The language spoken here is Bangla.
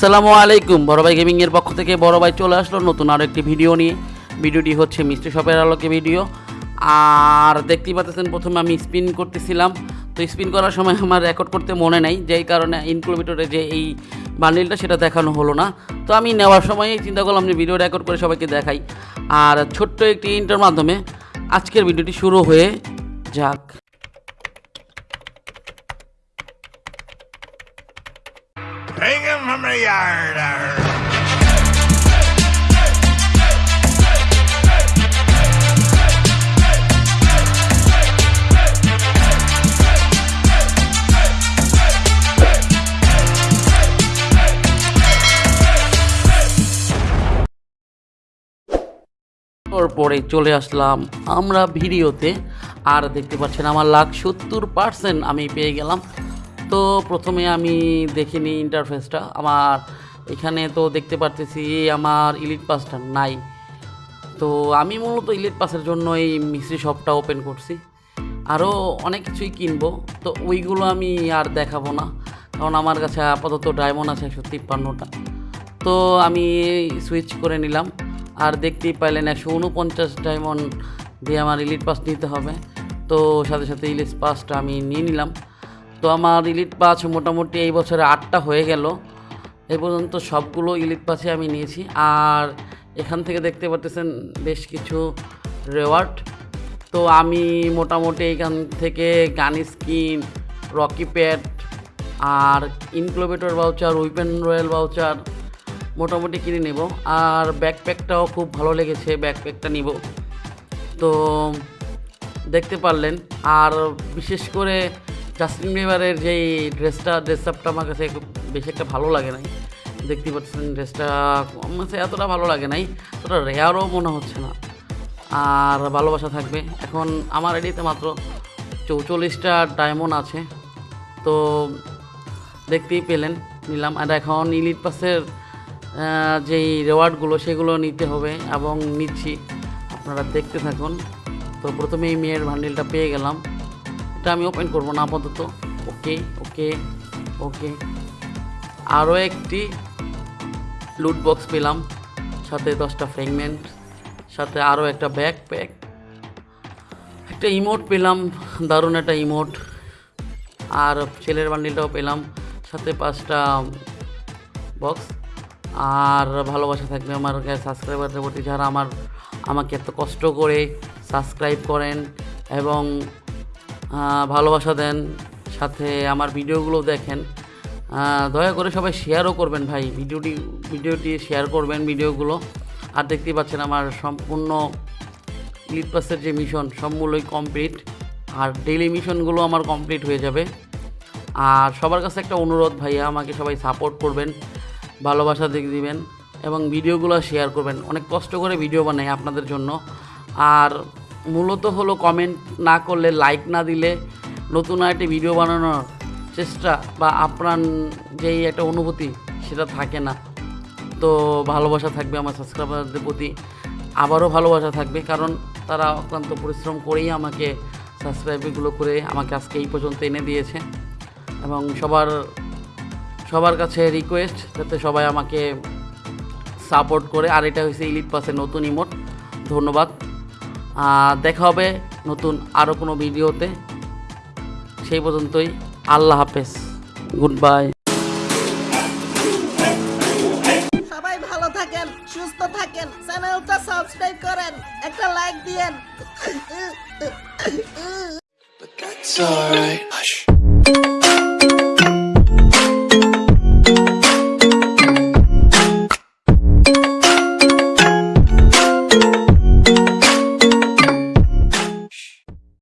আসসালামু আলাইকুম। বড় ভাই গেমিং এর পক্ষ থেকে বড় ভাই চলে আসলো নতুন আরও একটি ভিডিও নিয়ে। ভিডিওটি হচ্ছে মিষ্টি শপের আলোকে ভিডিও। আর দেখতেই পাচ্ছেন, প্রথমে আমি স্পিন করতেছিলাম। তো স্পিন করার সময় আমার রেকর্ড করতে মনে নাই, যেই কারণে ইনক্লোমিটারে যে এই বান্ডিলটা সেটা দেখানো হলো না। তো আমি নেওয়ার সময় চিন্তা করলাম যে ভিডিও রেকর্ড করে সবাইকে দেখাই। আর ছোট্ট একটি ইন্টার মাধ্যমে আজকের ভিডিওটি শুরু হয়ে যাক। Arr. পরে চলে আসলাম আমরা ভিডিওতে আর দেখতে পাচ্ছেন আমার লাখ সত্তর পার্সেন্ট আমি পেয়ে গেলাম তো প্রথমে আমি দেখিনি ইন্টারফেসটা আমার এখানে তো দেখতে পারতেছি আমার ইলিট পাসটা নাই। তো আমি মূলত ইলিট পাসের জন্য এই মিস্ত্রি শপটা ওপেন করছি। আরও অনেক কিছুই কিনবো, তো ওইগুলো আমি আর দেখাবো না। কারণ আমার কাছে আপাতত ডায়মন্ড আছে একশো তিপ্পান্নটা। তো আমি সুইচ করে নিলাম। আর দেখতেই পাইলেন একশো উনপঞ্চাশ ডায়মন্ড দিয়ে আমার ইলিট পাস নিতে হবে। তো সাথে সাথে ইলিট পাসটা আমি নিয়ে নিলাম। তো আমার ইলিট পাস মোটামুটি এই বছরে আটটা হয়ে গেল। এ পর্যন্ত সবগুলো ইলিট পাসে আমি নিয়েছি। আর এখান থেকে দেখতে পাচ্ছেন বেশ কিছু রেওয়ার্ড। তো আমি মোটামুটি এখান থেকে গান স্কিন, রকি প্যাড, আর incubator voucher weapon royale voucher মোটামুটি কিনে নেব। আর ব্যাকপ্যাকটাও খুব ভালো লেগেছে, ব্যাকপ্যাকটা নিব। তো দেখতে পারলেন। আর বিশেষ করে জাস্টিন বিবারের যেই ড্রেসটা ড্রেস আপটা আমার কাছে বেশি একটা ভালো লাগে নাই। দেখতে পাচ্ছেন ড্রেসটা, আমার এতটা ভালো লাগে নাই অতটা রেয়ারও মনে হচ্ছে না। আর ভালোবাসা থাকবে। এখন আমার আইডিতে মাত্র চৌচল্লিশটা ডায়মন্ড আছে। তো দেখতেই পেলেন, নিলাম। আর এখন ইলিট পাসের যেই রেওয়ার্ডগুলো সেগুলো নিতে হবে এবং নিচ্ছি। আপনারা দেখতে থাকুন। তো প্রথমে এই মেয়ের ভান্ডিলটা পেয়ে গেলাম। এটা আমি ওপেন করব না আপাতত। ওকে ওকে ওকে আরও একটি লুট বক্স পেলাম। সাথে দশটা ফ্র্যাগমেন্ট সাথে আরও একটা ব্যাকপ্যাক একটা ইমোট পেলাম, দারুণ একটা ইমোট আর ছেলের বান্ডিলটাও পেলাম, সাথে পাঁচটা বক্স আর ভালোবাসা থাকবে আমার সাবস্ক্রাইবারদের প্রতি যারা আমার, আমাকে এত কষ্ট করে সাবস্ক্রাইব করেন এবং ভালোবাসা দেন, সাথে আমার ভিডিওগুলো দেখেন। দয়া করে সবাই শেয়ারও করবেন ভাই, ভিডিওটি ভিডিওটি শেয়ার করবেন, ভিডিওগুলো। আর দেখতেই পাচ্ছেন আমার সম্পূর্ণ লিড পাসের যে মিশন সবগুলোই কমপ্লিট আর ডেইলি মিশনগুলো আমার কমপ্লিট হয়ে যাবে। আর সবার কাছে একটা অনুরোধ ভাইয়া, আমাকে সবাই সাপোর্ট করবেন, ভালোবাসা দিক দিবেন, এবং ভিডিওগুলো শেয়ার করবেন। অনেক কষ্ট করে ভিডিও বানাই আপনাদের জন্য। আর মূলত হলো কমেন্ট না করলে লাইক না দিলে নতুন আরেকটি ভিডিও বানানোর চেষ্টা বা আপনার যেই একটা অনুভূতি সেটা থাকে না। তো ভালোবাসা থাকবে আমার সাবস্ক্রাইবারদের প্রতি। আবারও ভালোবাসা থাকবে কারণ তারা অক্লান্ত পরিশ্রম করেই আমাকে সাবস্ক্রাইবগুলো করে আমাকে আজকে এই পর্যন্ত এনে দিয়েছে এবং সবার সবার কাছে রিকোয়েস্ট যাতে সবাই আমাকে সাপোর্ট করে। আর এটা হয়েছে ইলিট পাসের নতুন ইমোট ধন্যবাদ। দেখা হবে নতুন আরও কোনো ভিডিওতে। সেই পর্যন্তই আল্লাহ হাফেজ। গুড বাই সবাই ভালো থাকেন সুস্থ থাকেন চ্যানেলটা সাবস্ক্রাইব করেন একটা লাইক দিয়েন। But that's alright.